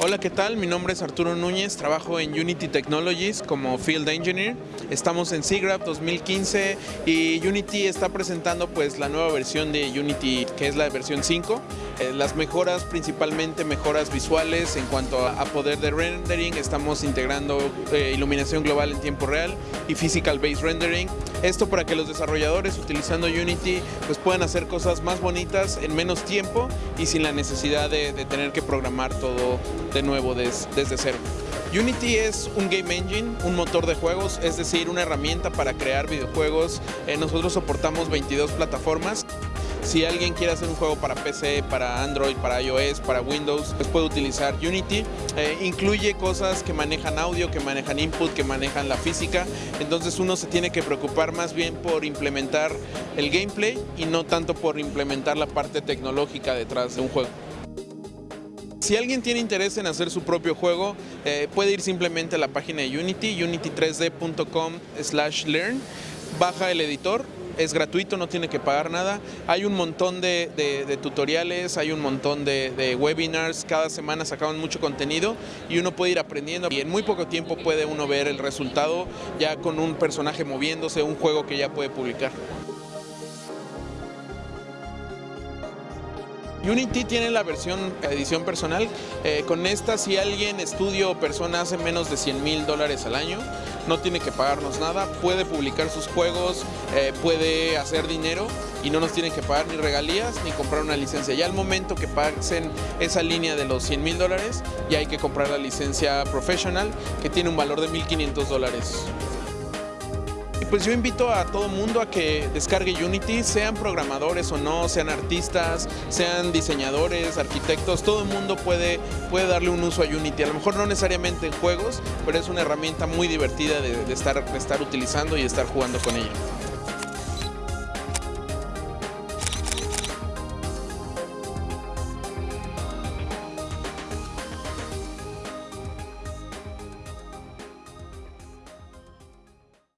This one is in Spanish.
Hola, ¿qué tal? Mi nombre es Arturo Núñez, trabajo en Unity Technologies como Field Engineer. Estamos en SIGGRAPH 2015 y Unity está presentando pues la nueva versión de Unity que es la versión 5. Eh, las mejoras, principalmente mejoras visuales en cuanto a, poder de rendering, estamos integrando eh, iluminación global en tiempo real y physical based rendering. Esto para que los desarrolladores utilizando Unity pues puedan hacer cosas más bonitas en menos tiempo y sin la necesidad de, tener que programar todo de nuevo desde cero. Unity es un game engine, un motor de juegos, es decir, una herramienta para crear videojuegos. Eh, nosotros soportamos 22 plataformas. Si alguien quiere hacer un juego para PC, para Android, para iOS, para Windows, pues puede utilizar Unity. Eh, incluye cosas que manejan audio, que manejan input, que manejan la física. Entonces uno se tiene que preocupar más bien por implementar el gameplay y no tanto por implementar la parte tecnológica detrás de un juego. Si alguien tiene interés en hacer su propio juego, eh, puede ir simplemente a la página de Unity, unity3d.com learn, baja el editor, es gratuito, no tiene que pagar nada. Hay un montón de, tutoriales, hay un montón de, webinars, cada semana sacaban mucho contenido y uno puede ir aprendiendo y en muy poco tiempo puede uno ver el resultado ya con un personaje moviéndose, un juego que ya puede publicar. Unity tiene la versión edición personal. Eh, con esta, si alguien, estudio o persona hace menos de 100 mil dólares al año, no tiene que pagarnos nada, puede publicar sus juegos, eh, puede hacer dinero y no nos tienen que pagar ni regalías ni comprar una licencia. Ya al momento que pasen esa línea de los 100 mil dólares, ya hay que comprar la licencia professional que tiene un valor de 1.500 dólares pues yo invito a todo mundo a que descargue Unity, sean programadores o no, sean artistas, sean diseñadores, arquitectos, todo el mundo puede, puede darle un uso a Unity. A lo mejor no necesariamente en juegos, pero es una herramienta muy divertida de, estar, de estar utilizando y estar jugando con ella.